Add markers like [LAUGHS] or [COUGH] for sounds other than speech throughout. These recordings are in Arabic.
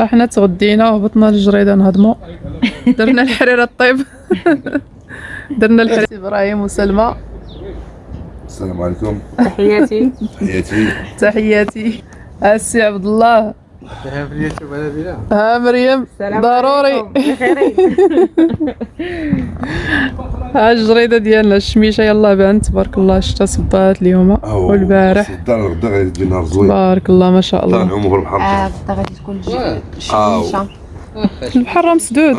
إحنا تغدينا وهبطنا للجريدة نهضمو. درنا الحريرة الطيب. [LAUGHS] درنا الحريرة. إبراهيم وسلمى. السلام عليكم. تحياتي. تحياتي. تحياتي. السي عبد الله. ها مريم ضروري. [LAUGHS] ها الجريدة ديالنا الشميشة يلا بان تبارك الله الشتا صبات اليوم والبارح. الدار غدا غادي تجي نهار زوين. تبارك الله ما شاء الله. العمر بحال آه غدا غادي تكون. الشميشه البحر راه مسدود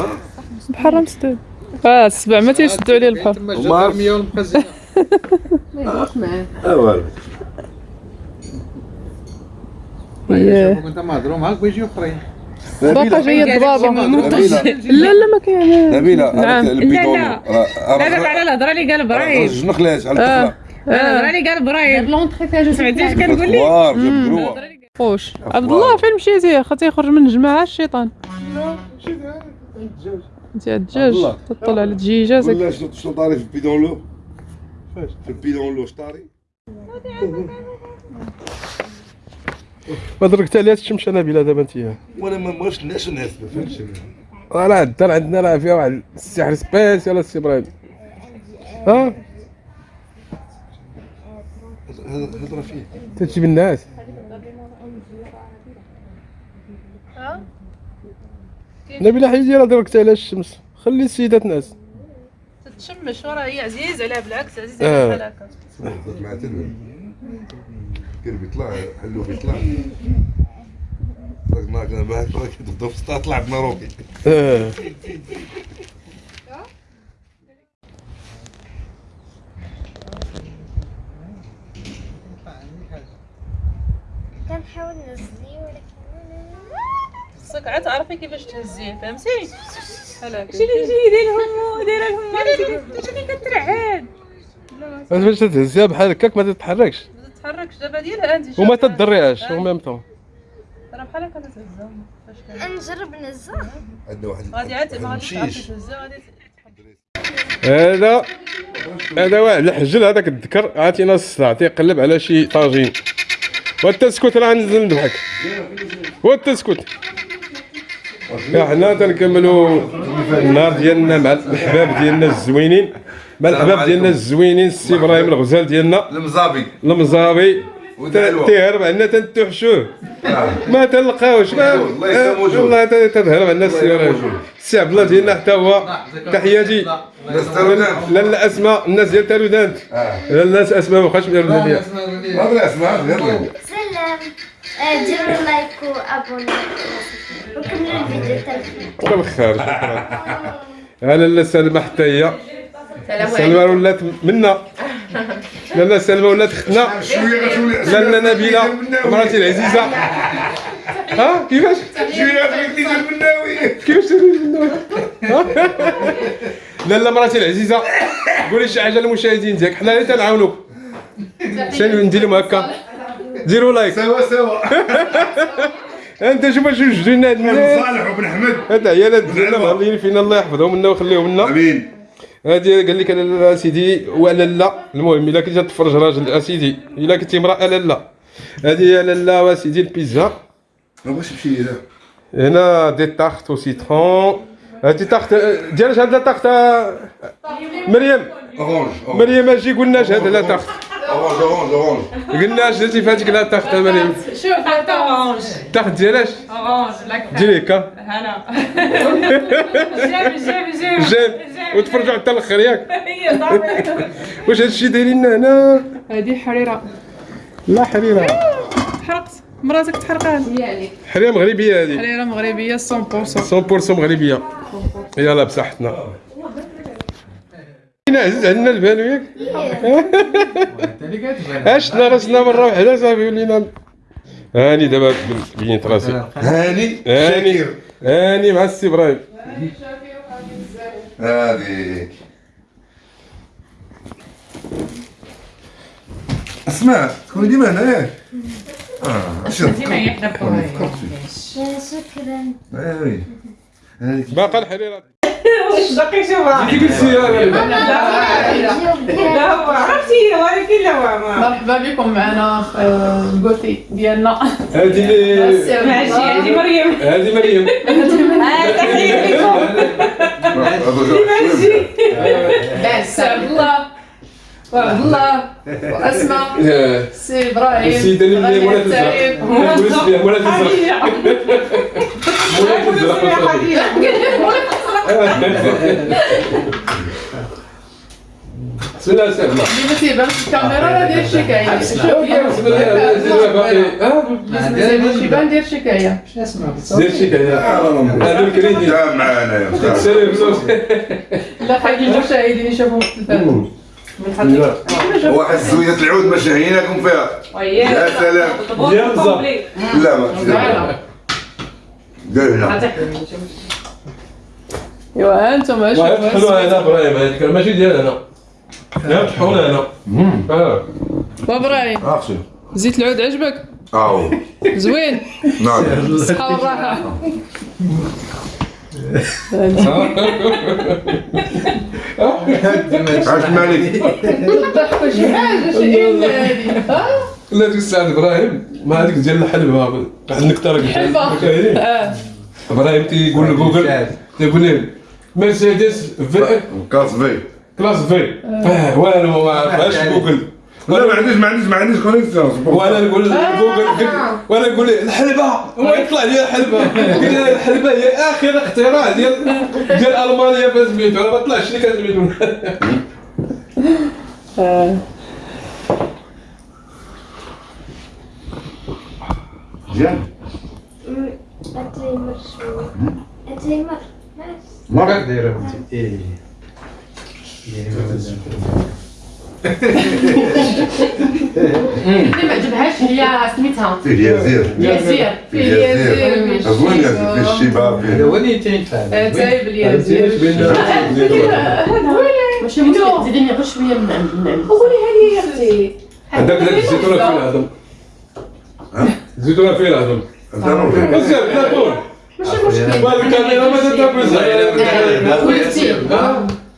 البحر راه مسدود آه السبع ما تيشدوا عليه البحر. [LAUGHS] آه والو. إيه. كنت مهضروا معاك بيجيو اخرين باقا جاية الضبابه نبيلة لا لا ما كاين نبيلة نعم. لا، لا دابا على الهضره اللي قال إبراهيم رجل خلاش على آه. الهضره اللي قال إبراهيم لونطري فيها جوج سمعتي اش كنقول لك خوش عبد الله فين مشيتي اخا تيخرج من الجماعه الشيطان انت الدجاج الله. تطلع على دجيجاتك ولا شنو طاري في البيدون لو في البيدون لو شطاري ما دركت عليها الشمس أنا بلا دابا انت وأنا ما بغيتش الناس الناس ما فهمتش راه الدار عندنا راه فيها واحد السحر سبيسيال السي إبراهيم. ها؟ هضرة فيه. تجيب الناس. نبيلة حيدي راه دركت عليها الشمس. خلي السيدات ناس تتشمش راه هي عزيز عليها بالعكس عزيز آه. عليها بحال هكا كان بيطلع حلو بيطلع. معاك كتبدا في السطح طلعت ماروكي آه كنحاول نزلي ولكن خصك عاد تعرفي كيفاش تهزيه فهمتي؟ هكا شنو اللي دايرهم دايرهم شنو كترعد باش تهزها بحال هكاك ما تتحركش. ما تتحركش. دابا ديالها انت وما تضريهاش أو ميم طون راه بحال هكا كان؟ نجرب نزل عندنا واحد غادي عاد ما غاديش تهزها غادي هذا هذا واحد الحجل هذاك الذكر. عطينا الصداع تيقلب على شي طاجين. والتسكت راه ننزل نضحك. والتسكت حنا تنكملوا النهار ديالنا مع الأحباب ديالنا الزوينين. مع الاحباب ديالنا الزوينين السي إبراهيم الغزال ديالنا. المزابي. المزابي. تيهرب عندنا تنتوحشوه. ما تلقاوش. ما الله يسلم وجهه. والله ت- تتهرب عندنا السي إبراهيم. السي عبد الله ديالنا حتى هو تحياتي. ترودان لا اسماء الناس ديال تالودانت لا الناس أسماء ما بقاش الهديه ما بلا اسمع يلا سلام. آه، ديروا لايك وابوني وكملوا الفيديو الخير بالخير شكرا. أنا لا سلمى حتى هي. سلمى ولات منا. لا سلمى ولات اختنا لا لا نبيلة. مراتي العزيزة. ها؟ كيفاش؟ شوية غتولي ديال المناوي. كيفاش تقولي منه؟ لا لا مراتي العزيزة. قولي شي حاجة للمشاهدين ديالك حنا اللي تنعاونوك. شنو ندير لهم هكا ديروا لايك. سوا سوا. انت شوف شو جوجنا هاد الناس. صالح وبن أحمد. هاد العيالات ديالنا مهلين فينا الله يحفظهم لنا ويخليهم لنا. آمين. هادي قال لك أنا سيدي وأنا لا. المهم إلا كنت تفرج راجل اسيدي إلا كنت امرأة لا لا. هادي أنا لا وسيدي البيتزا ما بغاش نمشي لا هنا دي تارت أو سيترون هادي تارت ديال شحال دا تارت؟ مريم. مريم أجي قلنا هاد لا تارت؟ اورانج اورانج اورانج قلنا درتي فاتك لا تارت آه، مريم شوف هذا اورانج تارت ديالاش اورانج لك ديري هكا هلا [LAUGHS] جاب جاب جاب جاب وتفرجوا حتى الآخر ياك. [LAUGHS] هي صافي [LAUGHS] واش هادشي دايرين هنا؟ هذه حريرة. لا حريرة. حرقت. مراتك تحرقات حريرة مغربية هادي حريرة مغربية 100% 100% مغربية. يلا بصحتنا. هنا عزيز عندنا البانو ياك؟ [LAUGHS] عشنا راسنا مرة واحدة صافي ولينا هاني دابا بينت راسي. هاني هاني هاني مع السي إبراهيم. هذيك اسمع تكوني ديما هنا ياك؟ آه شكرا هذيك باقا الحريرة. واش باقي شوفها كي قلت لي أنا لا هو عرفتي ولكن لا هو ما مرحبا بكم معنا الكوتي ديالنا اللي ماشي هذه مريم هذه مريم تحيه لكم ماشي سي عبد الله وعبد الله واسماء سي إبراهيم السيدة اللي ولا. تزرق ولا تزرق ولا تزرق اللي ما تيبانش في الكاميرا راه الله الرحمن الرحيم يبان دير شكايه زير شي كذا هذا الكريدي معانا لا خلي المشاهدين يشوفوا التلفاز واحد زوية العود ما شهيناكم فيها يا سلام يا. لا. ما دير هنا ايوا أنتم ما شوفوا يطحنوا هنا إبراهيم هذيك ماشي ديال هنا يطحنوا هنا آه. وابراهيم اخشي زيت العود عجبك؟ اهو زوين. نعم. الصحه والراحه [LAUGHS] عاش مالك. ضحكوا شي حاجة شي إلا هادي ها لا ديك الساعة إبراهيم ما هذيك ديال الحلبة. واحد النكته راك حلبة. آه. إبراهيم تيقول لجوجل تيقول لي مرسيدس في؟ كاس في. كلاس في. آه. والو ما عرفهاش جوجل. لا ما عنديش ما عنديش ما عنديش كونيكسيون وأنا نقول جوجل وأنا نقول الحلبة. هو يطلع لي الحلبة. [LAUGHS] الحلبة هي آخر اختراع ديال ديال ألمانيا في سميتو أنا ما طلعش لي كان سميتو مزيان [LAUGHS] اتريمر شوية اتريمر ماشي مرة. دايرة بنتي. إيه. يعني ما [LAUGHS] عجبهاش؟ هي سميتها. فيه يزير. ياسير فيه فيه ياسير يزير. أظن يزير. فيه الشباب. هذا فيه هو اللي تينفع اتاي بالياسير ماشي مشكل زيديني غير شوية من من قولي هذه يا أختي. عندك ذاك الزيتونة فين العظم الزيتونة فين فيه. بزاف لا طول ماشي مشكل والكاميرا ما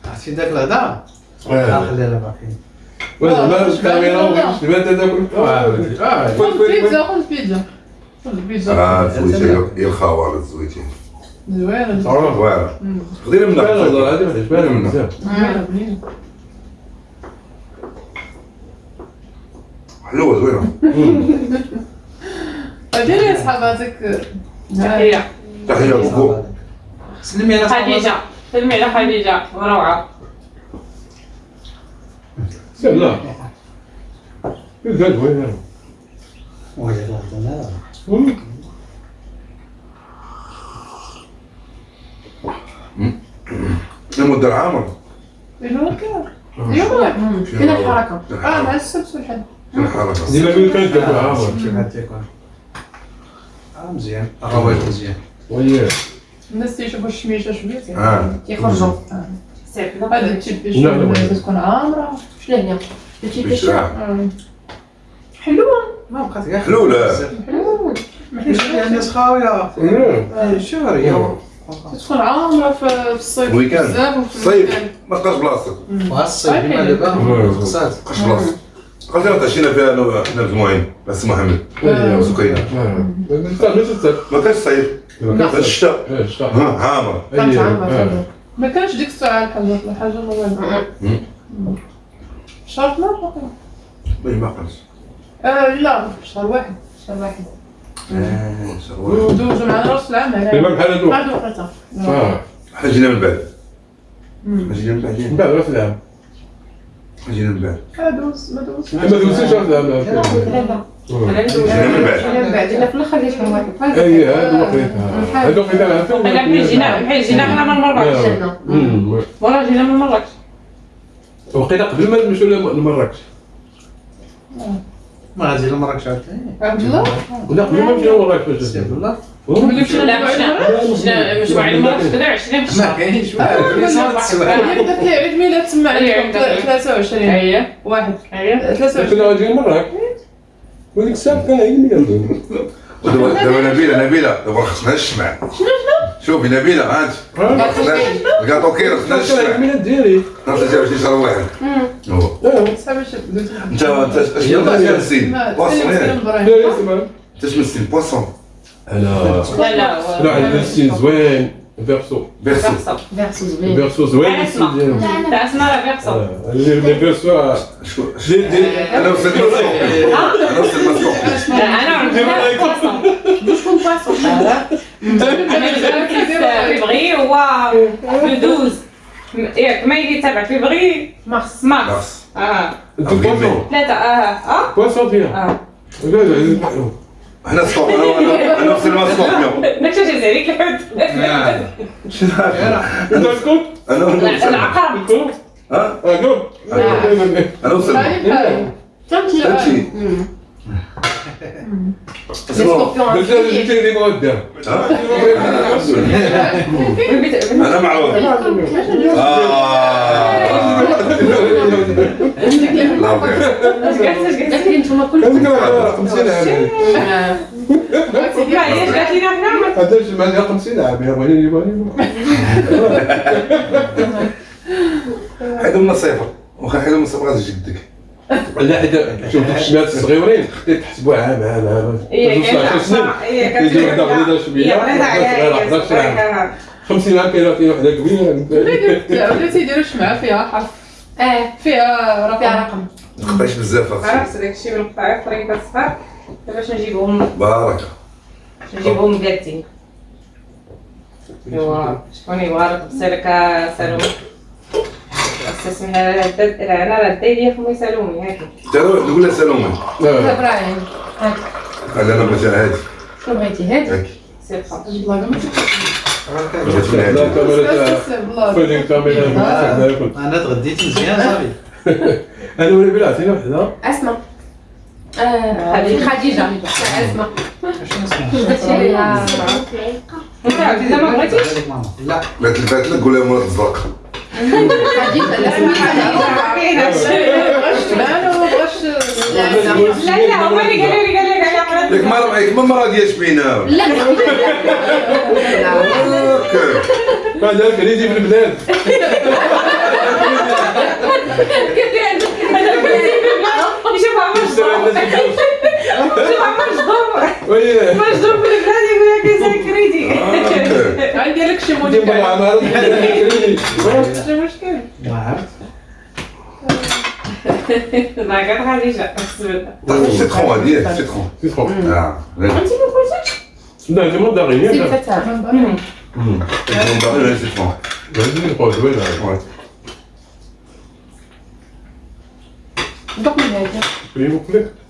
عرفتي داك الهضره. خلينا باقي وزعما الكاميرا ما خذ بيتزا خذ بيتزا خذ بيتزا آه يا الخوار الزويتين زوينه واعرة خذينا من هذه ما تشبه منها زوينه ديري صحاباتك تحيه تحية لكم سلمي على خديجة. سلمي على خديجة. روعه لا زاد وين الهضره المدة عامر شنو كان اليوم كاين الحركه آه مع السبت والحد شنو الحركة. ديما كانت تاكل عامر شي حد تيكون آه مزيان الروايج مزيان وياه الناس تيشوفوا الشميشه شوية آه كيخرجوا هذا التيب باش لا، لا، لا. تكون عامره شنو هي. حلوة ما بقات كاع حلولة. يعني الناس خاويه شهر يوم تكون عامره في الصيف. بزاف وفي صيف الويكاند. ما بقاش بلاصتك وهالصيف كيما دابا خصات ما بقاش بلاصتك قلت لها تعشينا فيها لو إحنا مجموعين بس محمد وسكينة. ما كانش صيف كان الشتاء. ها عامر كانت عامره ما كانش ديك الساعة الحاجة الحاجة ما شهر 12 واقيلا. ما ما كانش آه لا شهر واحد شهر واحد. آه. ودوزوا معنا رأس العام هنا بحال هادو بعد وقتها آه. إحنا جينا من بعد. إحنا جينا من من بعدين بعد رأس العام جينا من بعد ما دوز ما دوز ما دوزتيش راس العام جينا من بعد بعدين في الآخر شهر واحد اي هادو وقيتها هادو وقيتها أنا بحال جينا بحال جينا من مراكش ورا جينا من مراكش وقيلا قبل ما نمشيو لمراكش ما غادي لمراكش عاوتاني عبد الله؟ لا قبل ما ملي مشينا لا مشينا مشينا مشوار مراكش كذا 20 في ما الشهر كاينش يبدا فيه عيد ميلاد تما عليكم 23 هي واحد. هي 23 كنا غاديين مراكش وديك الساعة كان عيد ميلاد. دابا نبيلة نبيلة. دابا خصنا الشمع شوفي نبيله هانت الكاطو كيرو خصنا شنو نشرح جاب شي شهر واحد شوف أنت انت اشنو تمثل بواسون انت بواسون. أنا لا لا لا زوين. فيرسو بيرسو فيرسو زوين فيرسو زوين أنا الستيل ديالهم تاع اسمها فيرسون آه، لي لي فيرسو شكون دي دي أنا وصلت مسكوك أنا وصلت مسكوك انا عندنا بواسون شكون بواسون أنا فيفري هو لو 12 ياك ما يجي تابع فيفري مارس مارس خلاص آه انتو بواسون ثلاثة آه آه بواسون فيها آه لا لا لا إحنا سكوب [LAUGHS] [LAUGHS] أنا أنا أنا وصلت مسكوك داك الشيء جاي عليك الحد أنت اسكت أنا وصلت العقرب ها؟ أنا وصلت جبت لي مودة. أنا معروف. كلكم هذيك 50 عام هذا الجمع ديال 50 عام يا بغيني يبغيني حيدو من الصفر واخا حيدو من غادي جدك لا حيت شوف دوك الشباب الصغيورين تحسبوا عام عام عام توصل 10 سنين كيجي وحده غليظه شوية صغيره 11 عام 50 عام كاينة وحده كبيره وليتي يديروا شمعة فيها حرف. آه فيها رقم فيها رقم. تقطعش بزاف أختي عرفت داك الشيء من القطاع طريقة صغار باش نجيبهم بارك. نجيبهم قادين أيوا شكون يبغى بسلكة سالومي استسمح أنا راه دايري خمي سالومي هاكي. نقول لها سلامة لا. إبراهيم هاك قال أنا بغيت هادي. شنو بغيتي هادي؟ هاك سير خاطر. ما لا كاميرا أنا تغديت مزيان صافي. [LAUGHS] أنا ولا بلا عطينا وحدة. اسماء آه،. خديجة. اسماء ما لا بغيت البات لك قول لها مرات الزرق خديجة لا لا لا هو اللي قال لي قال لي قال لي ياك ما ياك ما مرة ديال شبينة لا. ذلك يجي في البلاد شوف عمر شوف عمر صدور وي عمر صدور في البلاد يقول لك كريدي. هاك. عندي لك شي شي مشكل ما قال خديجه احسب سيتخون هادي ياك سيتخون سيتخون آه لا انت ما قلتيش لا ديما سي داغيني الفتاة سيتخون باغي ولا سيتخون لازم نقول زوين وي. دوك من هذا كريم وكلك زوين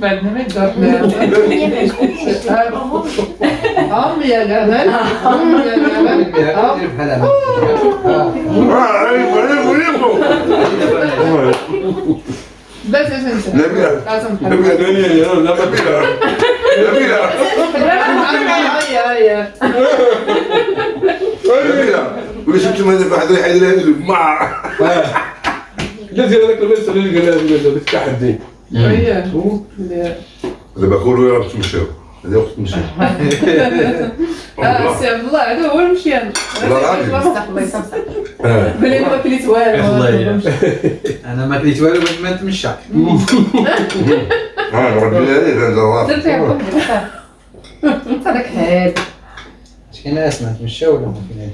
بعدنا ما يقدر ام يا جمال ام يا جمال لا تنسى نبيلة نبيلة لا نبيلة نبيلة نبيلة ولا شفت هذا واحد يحيد مع لا دير هذاك قال لها هذاك التحدي دابا قولوا يا رب تمشيو. هذا وقت تمشي. [LAUGHS] سي عبد الله هذا هو المشيان. الله. يسامحك بلي ما كليت والو. والله أنا ما كليت والو باش ما نتمشى. [LAUGHS] [LAUGHS] آه ربي هذه كان جواب. درت كل هذاك اش كاين ناس ما نتمشى ولا ما كاين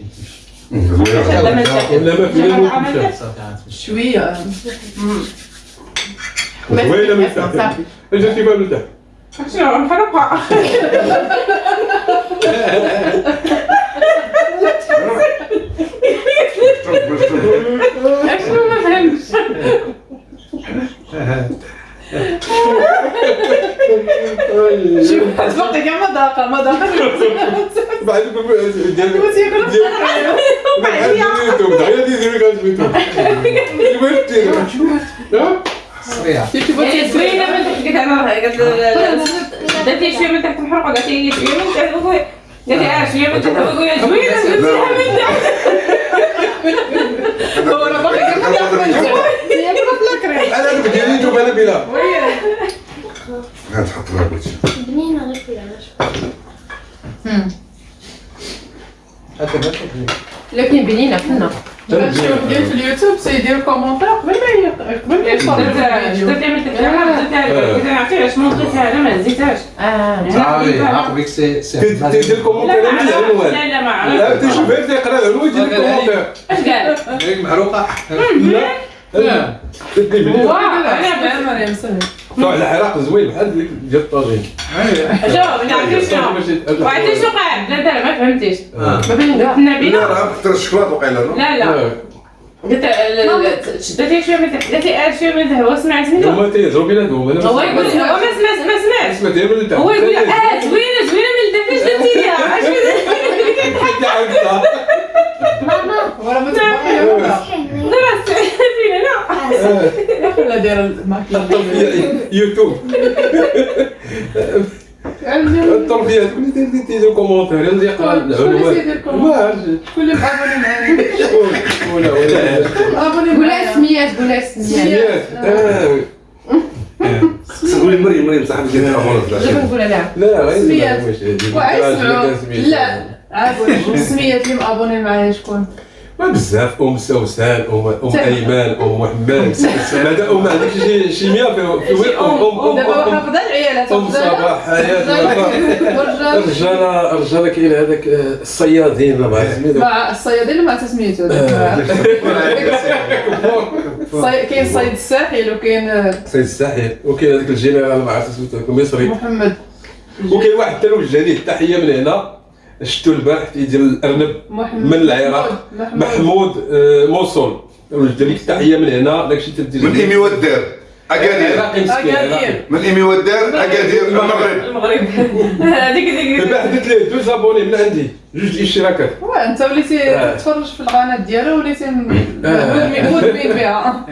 هذيك تمشي ولا ما في لا ما في صافي غنتمشى شوية وين ما يفتح اجا كيف مرتاح شنو نحرقها شنو ما فهمتش شوف تبقى كاع مذاقه مذاقه بعد ديال ديال ديال دير من تحت قلت أنا ما لا ديال بلا واخا تحط لها بغيتي بنينة غير ما تاكلي. لكن بنينه الشوف ديال في اليوتيوب سيدير كومونتير قبل ما قبل ما يوصل درت تعمل تكتب درت عرفتي ما نزيدها أنا ما نزيدهاش آه صافي عقبك سي سي تدير الكومونتير لا ما لا لا ما لا عرفت تشوف غير تيقرا العنوان يدير الكومونتير اش قال هيك سهل طلع العراق زوين بحال ديك ديال الطاجين شوف عرفتي شنو وعرفتي شنو قاعد لا لا ما فهمتيش آه. ما بين كاع النبي لا راه كثر الشكلاط وقيلة لا؟ لا لا. قلت شدتي شوية من تحت قالت لي شوية من تحت هو سمع سميتو هما تيهضروا بيناتهم أنا هو يقول هو ما سمع ما سمعش سمعت غير من هو يقول آه زوينه زوينه من الدفع اش درتي ليها عرفتي ماما. ولا ما تبقى لا [LAUGHS] ولا داير الماكله يوتيوب التربيه تقول لي تيدير كومونتير يلا يقرا العنوان ما كل مابوني معايا. ولا ولا قولها سميات قولها سميات. سميات. آه. تقولي مريم مريم صاحبي ديال الأمور دابا نقولها لها لا؟ سميات. واسمعوا لا عافوا السميات اللي م abonné معايا شكون؟ ما بزاف ام سوسن ام ام ايمان ام محمد هذا ام عندك شي شي 100 في في ام ام دابا ام حافظه العيالات ام صباح حياه الرجال الرجال كاين هذاك الصيادين عرفت سميتو مع الصيادين ما تسميتو الصي- كاين الصيد الساحل وكاين سيد الساحل وكاين هذاك الجنرال ما عرفت سميتو المصري محمد وكاين واحد ثاني وجه ليه التحيه من هنا شفتو البارح تيدير الأرنب محمد من العراق. محمود. محمود آه، موصل وجه ليك التحيه من هنا داكشي تدير من إيمي والدار أكادير. من إيمي والدار أكادير المغرب. المغرب. [LAUGHS] هذيك ديك دابا حددت ليه دوز abonné من عندي جوج اشتراكات واه أنت وليتي آه. تتفرج في القناة ديالو وليتي. مدمن [LAUGHS] بها.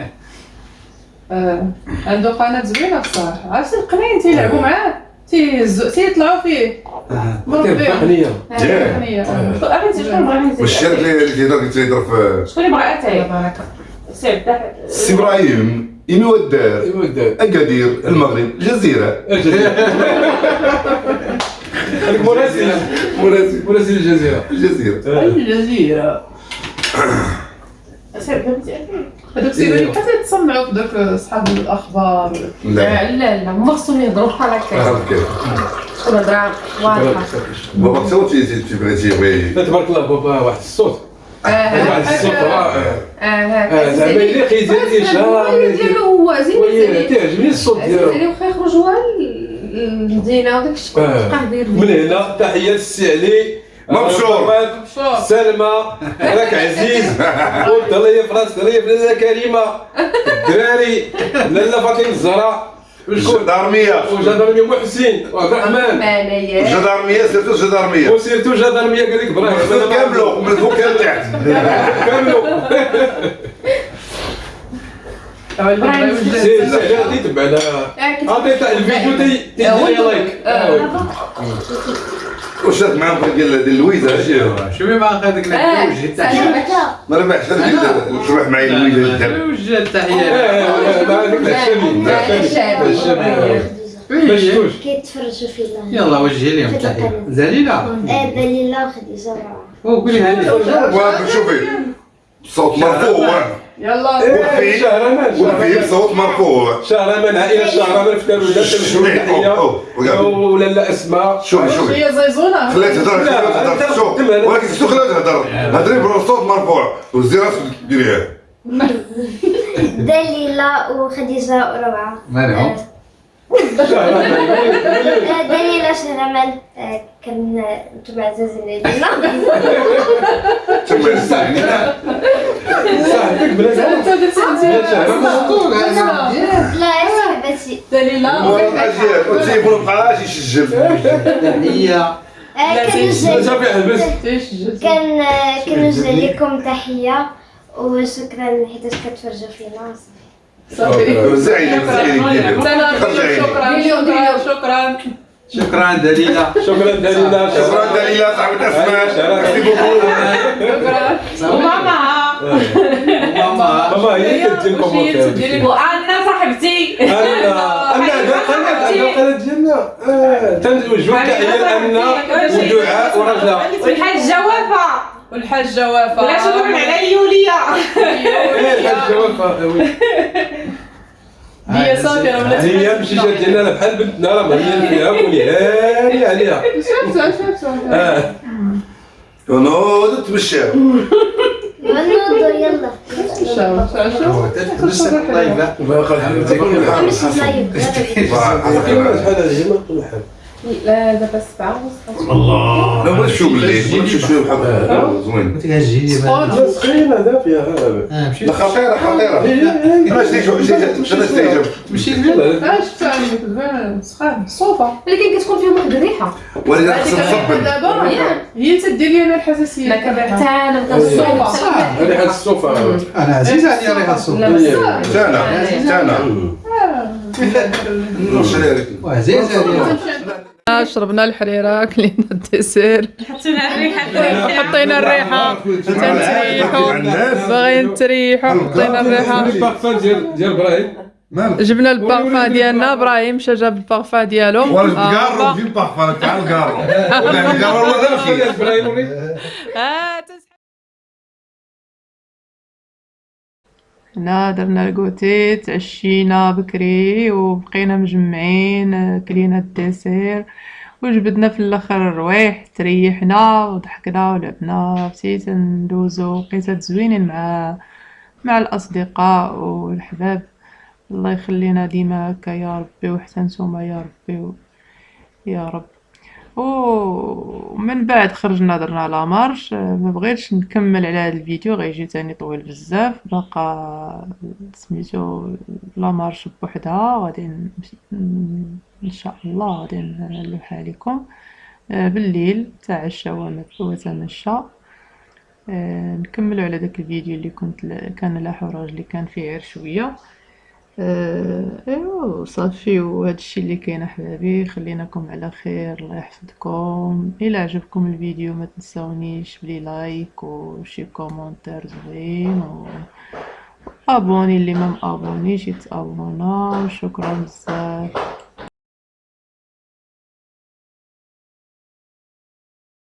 آه، عنده قناة زوينة بصراحه عرفتي القناين تيلعبوا معاه؟ تيزو- تيطلعوا فيه نزيد واش الشرك اللي اللي تيهضر تيهضر في شكون اللي بغا اتاي سير سي إبراهيم ايمي والدار اكادير المغرب الجزيره مراسل مراسل الجزيره الجزيره الجزيره فهمتي هذوك السيدات حتى يتصنعوا في دوك صحاب الأخبار. لا. لا لا هما خصهم يهضروا بحال هكا. عرفت كيف تكون هضره واضحه بابا تصور تي تي تبغي تيبغي تبارك الله بابا واحد الصوت. آه واحد الصوت رائع. آه آه، زعما يليق يدير الاشاره ديالو هو زين تعجبني الصوت ديالو. زين واخا يخرج هو المدينة وداك الشيء آه. من هنا تحيات السي علي. مبشور. سلمى. راك عزيز. [LAUGHS] قلت الله يفرس الله يفرس كريمة. الدراري لاله فاطمة الزهراء. وشكون الجدارميه وجدارميه محسن. وعبد الرحمن. مانايا الجدارميه سيرتو الجدارمية. وسيرتو جدارميه قال لك إبراهيم كاملو من فوق كان تحت كاملو [LAUGHS] غادي تبعنا الفيديو تي تدير لي لايك واش دارت معاهم ديال ديال لويزا شوفي هذاك آه، الوجه سلام التحيه ما ربحش تروح معايا لويزا الدرب الوجه التحيه ما يلا وجهي لهم التحيه دليله آه، دليلة وخديجة ورا وقولي صوت مرفوع يلا إيه، شهرمان وفيه شهرمان صوت مرفوع. شهرمان عائلة شهرمان في تحية وقال. ولا لا اسماء شوفي شوفي هي زيزونه خليها تهضر خليها تهضر شوف. ولكن شو خليها تهضر هضري بالصوت مرفوع. وزي راسك ديريها [LAUGHS] دليلة وخديجة وروعة مالهم دليلة شهرمان آه، كان أنتم عزازين علينا. تما صاحبك بلا انت درتي انت لا. يا صاحبتي دليله ورا الاجيال والتليفون مبقاش يسجل تحيه كنوجه صافي حبس تيش كان آه، كنوجه لكم تحية وشكرا حيت كتفرجوا فينا. صافي زعيم زعيم سنة شكرا شكرا شكرا شكرا دليله شكرا دليلة شكرا دليلة صاحبة اسماء شكرا. ميرسي بوكو شكرا وماما ماما ماما هي اللي كومونتير تديري وأنا صاحبتي أنا أنا هذا القناه هذا القناه ديالنا تنوجهوا التحيه لأن ودعاء ورجاء والحاجة وفاء والحاجة وفاء ولا شكرا على يوليا إيه الحاجة وفاء. هي صافي راه ولات هي جات ديالنا بحال بنتنا راه مهيا فيها ونهاني عليها شفتها شفتها آه نوض تمشى غنوضو يلا شوف شوف ما لا دابا سبعة ونص الله لا شوف بالليل بغيت شوف شوية بحال زوين قلت لها جيلي سخونة. سخينه دافيه آه لا خطيره خطيره أنا شو أنا شتي تمشي آه شفتها عندك زوينة سخان الصوفة ولكن كتكون فيهم واحد الريحة ولكن الريحة تصبن دابا. هي تدير لي أنا ما. حتى أنا الصوفة. هذه حال الصوفة أنا عزيز عليا ريحه بس تانا تانا نوصل عليك وعزيز عليا شربنا الحريرة كلينا ال dessert حطينا الريحة. حطينا تنتريحو باغيين نتريحو. حطينا البارفان ديال ديال إبراهيم جبنا البارفان ديالنا. إبراهيم مشى جاب البارفان ديالو. في البارفان تاع ولا في إبراهيم هنا درنا ال goûter تعشينا بكري وبقينا مجمعين كلينا ال dessert وجبدنا في الأخر الروايح تريحنا وضحكنا ولعبنا بديت ندوزو وقيتات زوينين مع مع الأصدقاء والحباب الله يخلينا ديما هكا يا ربي وحتى نتوما يا ربي و... يا رب. ومن بعد خرجنا درنا لا مارش آه، ما بغيتش نكمل على هذا الفيديو غيجي تاني طويل بزاف. بقى سميتو لا مارش بوحدها غادي إن شاء الله غادي نلوحها لكم. آه، بالليل تاع عشاء وتمشى. آه، نكملوا على داك الفيديو اللي كنت كان لا حراج اللي كان فيه غير شوية. ايوا صافي. وهذا الشيء اللي كاين أحبابي خليناكم على خير. الله يحفظكم. إلى عجبكم الفيديو ما تنساونيش بلي like وشي commentaire زوين و abonnez اللي ما مأبونيش يتأبونا. وشكرا بزاف.